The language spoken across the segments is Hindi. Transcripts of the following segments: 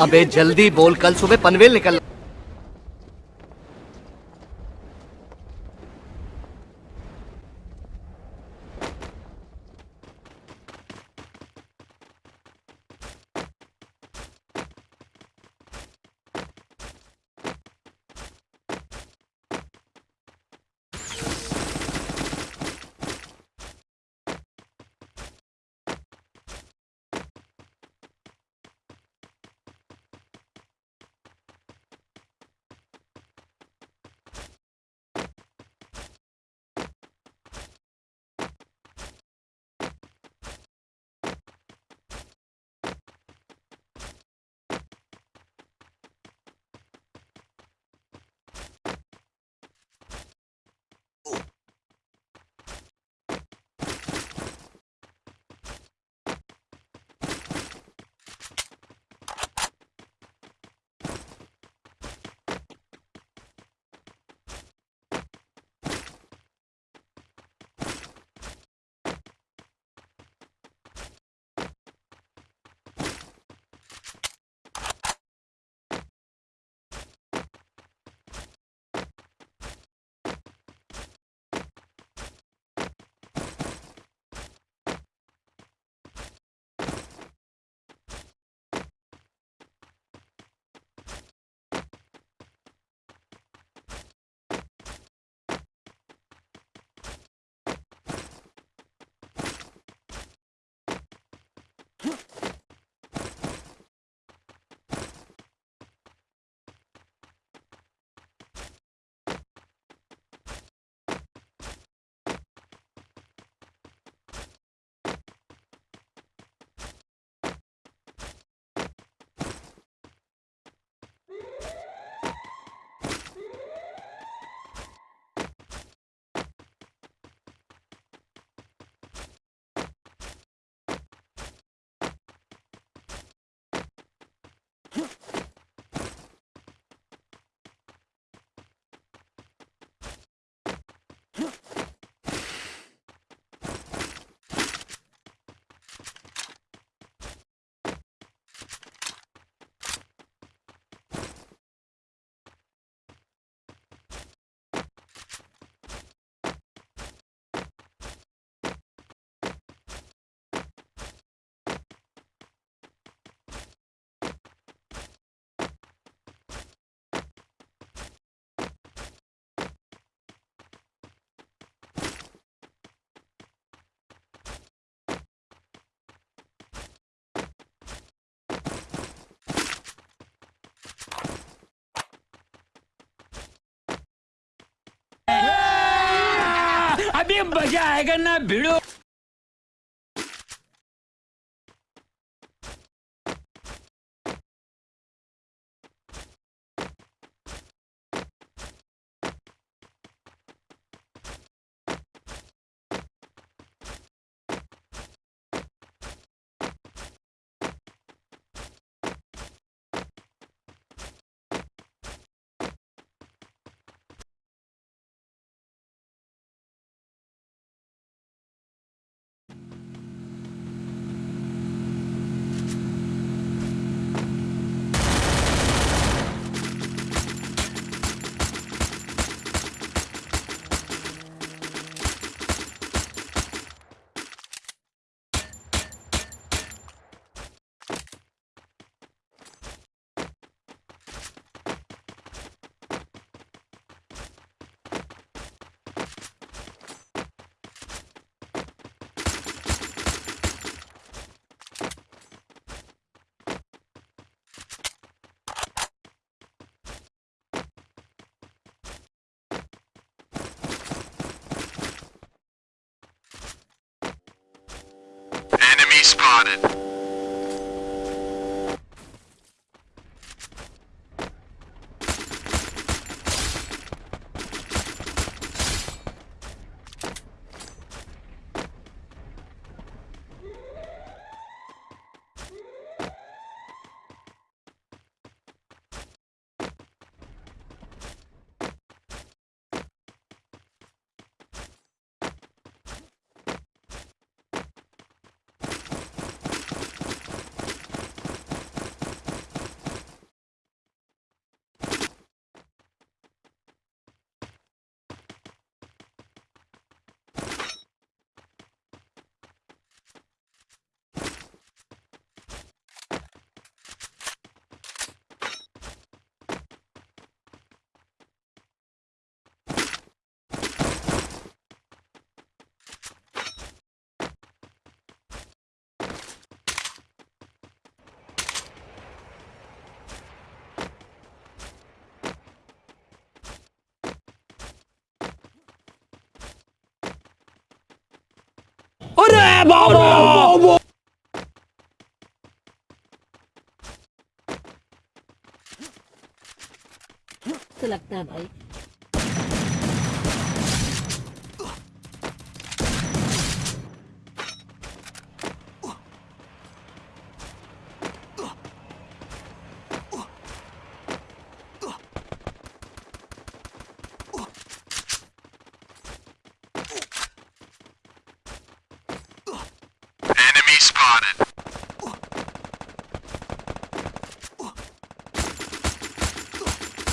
अबे जल्दी बोल कल सुबह पनवेल निकल Huh? अभी मज़ा आएगा ना भिड़ो। Spotted. È Bobo! Sılakta bay.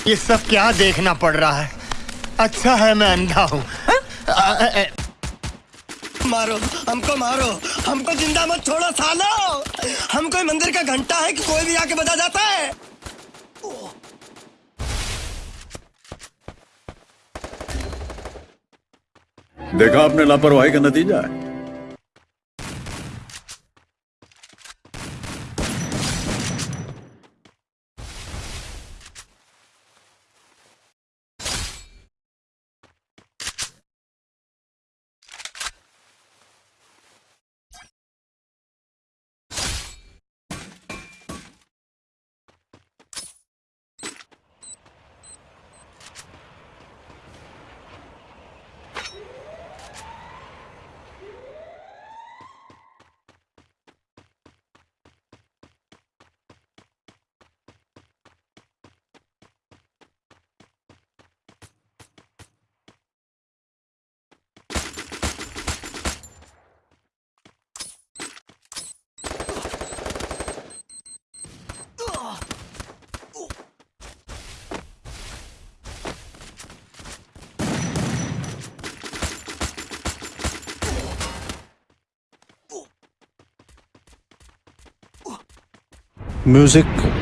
ये सब क्या देखना पड़ रहा है? अच्छा है मैं अंधा हूँ। मारो हमको मारो। हमको ज़िंदा मत छोड़ो सालो। हम कोई मंदिर का घंटा है कि कोई भी आके बजा जाता है? देखा आपने लापरवाही का नतीजा है। music